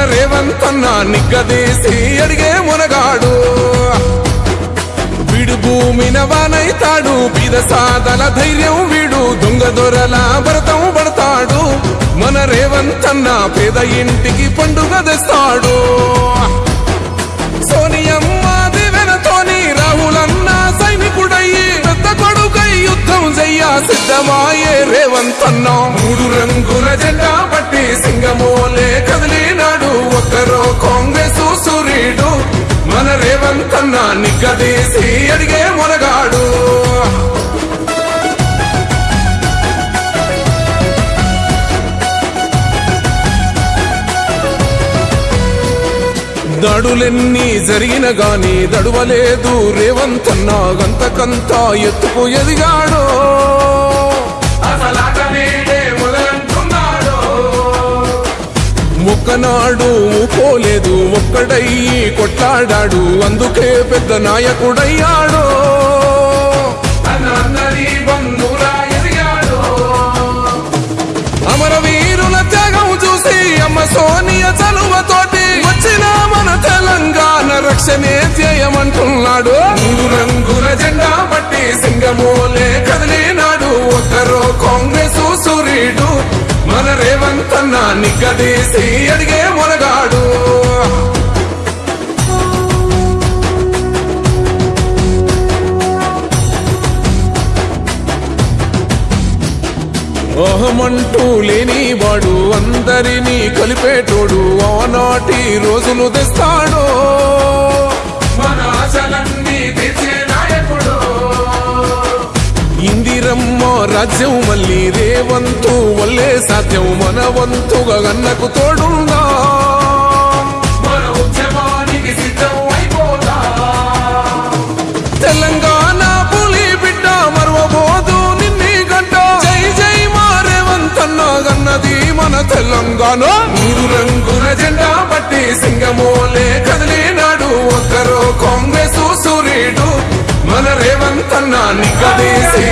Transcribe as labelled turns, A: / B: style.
A: మన రేవంతన్న నిగ్గదీసి అడిగే మునగాడు. వీడు భూమిన వానైతాడు బీద సాదల ధైర్యం వీడు దొంగ దొరల భరతం పడతాడు. మన రేవంతన్న పేద ఇంటికి పండుగ తెస్తాడు. సోనియమ్మ దివెనతోని రాహులన్న సైనికుడయ్యి పెద్ద కొడుకై యుద్ధం చెయ్య సిద్ధమాయే రేవంతన్న మూడు రంగుల జెండా పట్టి సింగము కాంగ్రెస్ సూర్యుడు మన రేవంతన్న నిగ్గదీసి అడిగే మొనగాడు. దడులెన్ని జరిగిన గాని దడువలేదు. రేవంతన్న గంతకంతా ఎత్తుకు ఎదిగాడో. ఒక్కనాడు ఊకోలేదు ఒక్కడయ్యి కొట్లాడాడు అందుకే పెద్ద నాయకుడయ్యాడు. అమరవీరుల త్యాగం చూసి అమ్మ సోనియ చలువతోటి వచ్చిన మన తెలంగాణ రక్షణే ధ్యేయమంటున్నాడు. రంగుల జెండా పట్టి సింగమోలే కదిలినాడు. ఒక్కరో కాంగ్రెస్ సూర్యుడు మన నిగ్గదీసి అడిగే మొనగాడు అహమంటూ లేని వాడు అందరినీ కలిపేటోడు ఆనాటి రోజులు తెస్తాడో. రమ్మో రాజ్యం మళ్ళీ రేవంతు వల్లే సాధ్యం మన వంతుగా అన్నకు తోడుందా తెలంగాణ పులి బిడ్డ తెలంగాణ. నీరు రంగుల జెండా పట్టి సింగమోలే కదిలినాడు ఒక్కరో కాంగ్రెస్ సూర్యుడు. మన రేవంతన్న నిగదీసి